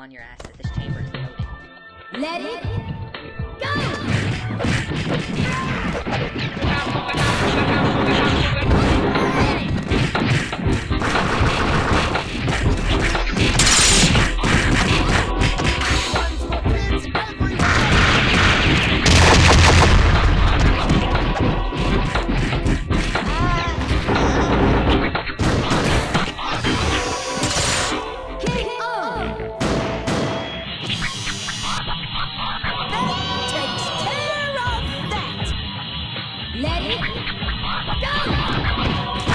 on your ass that this chamber is loaded. Let it Ready? Go!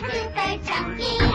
是准备奖励。